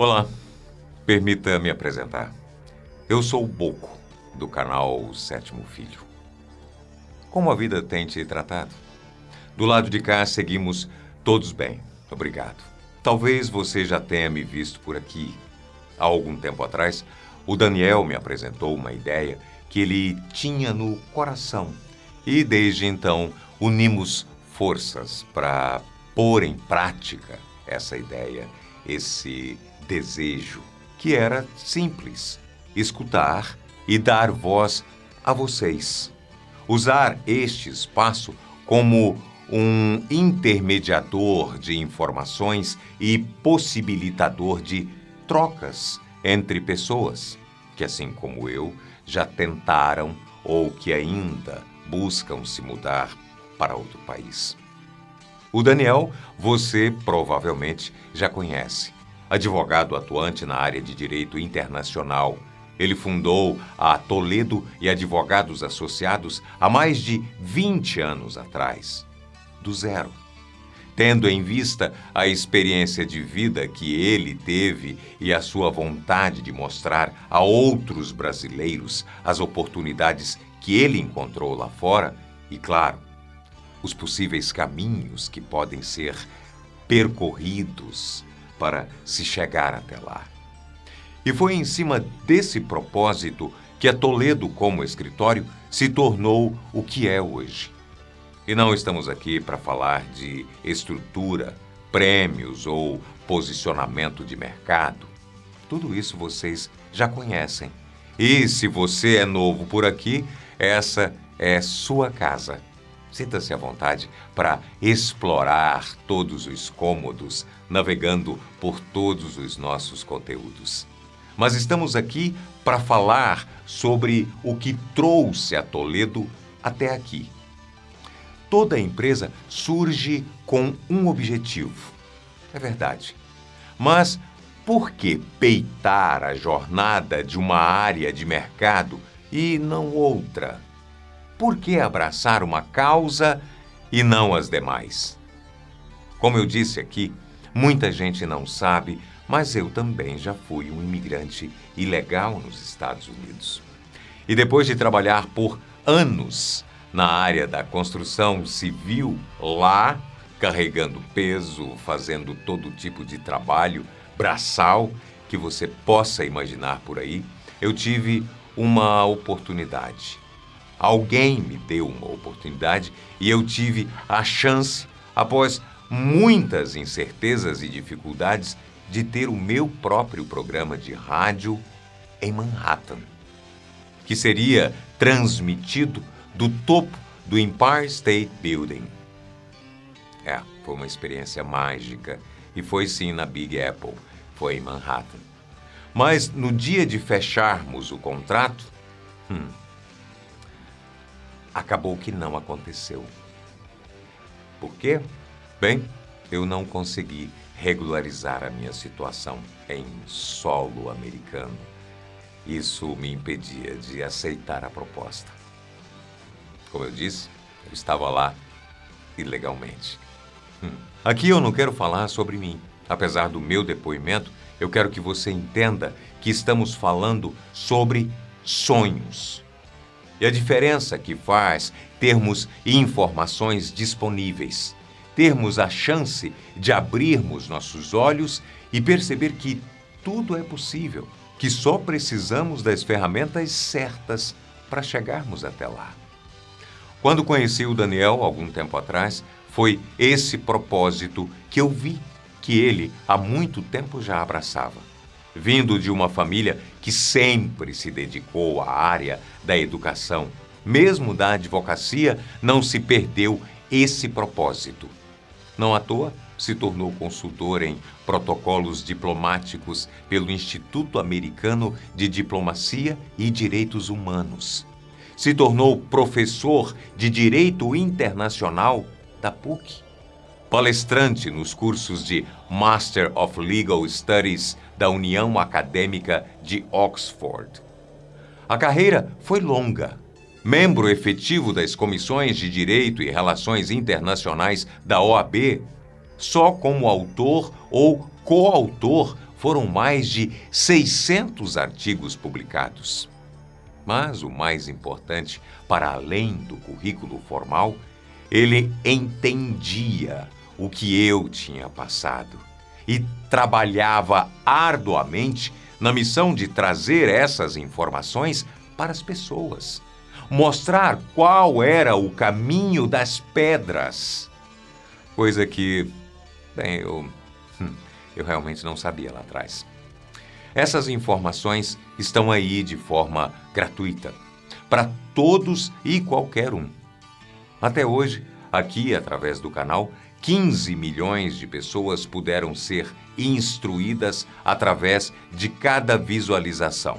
Olá, permita me apresentar. Eu sou o Boco, do canal Sétimo Filho. Como a vida tem te tratado? Do lado de cá seguimos todos bem, obrigado. Talvez você já tenha me visto por aqui. Há algum tempo atrás, o Daniel me apresentou uma ideia que ele tinha no coração e desde então unimos forças para pôr em prática essa ideia, esse desejo, que era simples: escutar e dar voz a vocês. Usar este espaço como um intermediador de informações e possibilitador de trocas entre pessoas que, assim como eu, já tentaram ou que ainda buscam se mudar para outro país. O Daniel, você provavelmente já conhece advogado atuante na área de direito internacional. Ele fundou a Toledo e Advogados Associados há mais de 20 anos atrás, do zero. Tendo em vista a experiência de vida que ele teve e a sua vontade de mostrar a outros brasileiros as oportunidades que ele encontrou lá fora, e claro, os possíveis caminhos que podem ser percorridos para se chegar até lá. E foi em cima desse propósito que a Toledo, como escritório, se tornou o que é hoje. E não estamos aqui para falar de estrutura, prêmios ou posicionamento de mercado. Tudo isso vocês já conhecem. E se você é novo por aqui, essa é sua casa. Sinta-se à vontade para explorar todos os cômodos, navegando por todos os nossos conteúdos. Mas estamos aqui para falar sobre o que trouxe a Toledo até aqui. Toda empresa surge com um objetivo. É verdade. Mas por que peitar a jornada de uma área de mercado e não outra? Por que abraçar uma causa e não as demais? Como eu disse aqui, muita gente não sabe, mas eu também já fui um imigrante ilegal nos Estados Unidos. E depois de trabalhar por anos na área da construção civil lá, carregando peso, fazendo todo tipo de trabalho braçal que você possa imaginar por aí, eu tive uma oportunidade Alguém me deu uma oportunidade e eu tive a chance, após muitas incertezas e dificuldades, de ter o meu próprio programa de rádio em Manhattan, que seria transmitido do topo do Empire State Building. É, foi uma experiência mágica e foi sim na Big Apple, foi em Manhattan. Mas no dia de fecharmos o contrato, hum, acabou que não aconteceu. Por quê? Bem, eu não consegui regularizar a minha situação em solo americano. Isso me impedia de aceitar a proposta. Como eu disse, eu estava lá ilegalmente. Hum. Aqui eu não quero falar sobre mim. Apesar do meu depoimento, eu quero que você entenda que estamos falando sobre sonhos e a diferença que faz termos informações disponíveis, termos a chance de abrirmos nossos olhos e perceber que tudo é possível, que só precisamos das ferramentas certas para chegarmos até lá. Quando conheci o Daniel, algum tempo atrás, foi esse propósito que eu vi que ele há muito tempo já abraçava vindo de uma família que sempre se dedicou à área da educação, mesmo da advocacia, não se perdeu esse propósito. Não à toa, se tornou consultor em protocolos diplomáticos pelo Instituto Americano de Diplomacia e Direitos Humanos. Se tornou professor de Direito Internacional da PUC palestrante nos cursos de Master of Legal Studies da União Acadêmica de Oxford. A carreira foi longa. Membro efetivo das comissões de Direito e Relações Internacionais da OAB, só como autor ou coautor foram mais de 600 artigos publicados. Mas o mais importante, para além do currículo formal, ele entendia o que eu tinha passado e trabalhava arduamente na missão de trazer essas informações para as pessoas, mostrar qual era o caminho das pedras. Coisa que, bem, eu, hum, eu realmente não sabia lá atrás. Essas informações estão aí de forma gratuita, para todos e qualquer um. Até hoje, aqui através do canal, 15 milhões de pessoas puderam ser instruídas através de cada visualização.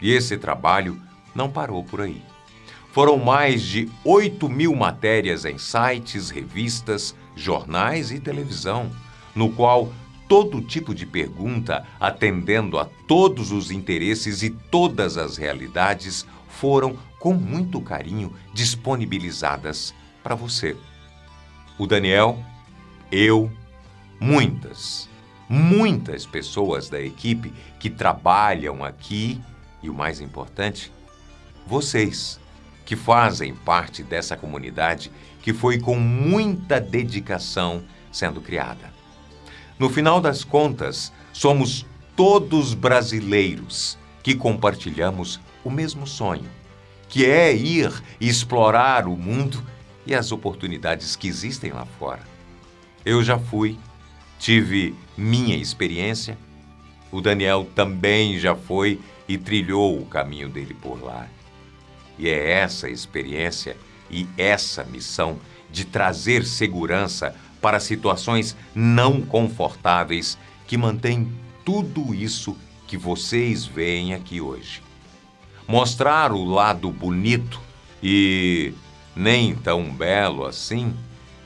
E esse trabalho não parou por aí. Foram mais de 8 mil matérias em sites, revistas, jornais e televisão, no qual todo tipo de pergunta, atendendo a todos os interesses e todas as realidades, foram, com muito carinho, disponibilizadas para você. O Daniel, eu, muitas, muitas pessoas da equipe que trabalham aqui e o mais importante, vocês que fazem parte dessa comunidade que foi com muita dedicação sendo criada. No final das contas, somos todos brasileiros que compartilhamos o mesmo sonho, que é ir explorar o mundo e as oportunidades que existem lá fora. Eu já fui, tive minha experiência, o Daniel também já foi e trilhou o caminho dele por lá. E é essa experiência e essa missão de trazer segurança para situações não confortáveis que mantém tudo isso que vocês veem aqui hoje. Mostrar o lado bonito e nem tão belo assim,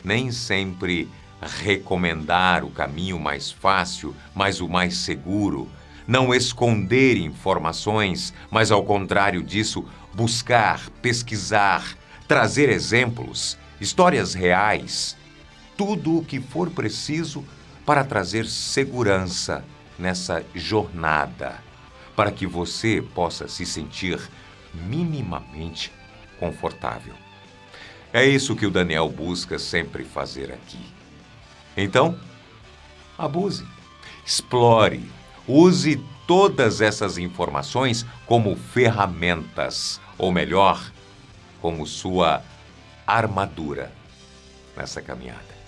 nem sempre recomendar o caminho mais fácil, mas o mais seguro, não esconder informações, mas ao contrário disso, buscar, pesquisar, trazer exemplos, histórias reais, tudo o que for preciso para trazer segurança nessa jornada, para que você possa se sentir minimamente confortável. É isso que o Daniel busca sempre fazer aqui. Então, abuse, explore, Use todas essas informações como ferramentas, ou melhor, como sua armadura nessa caminhada.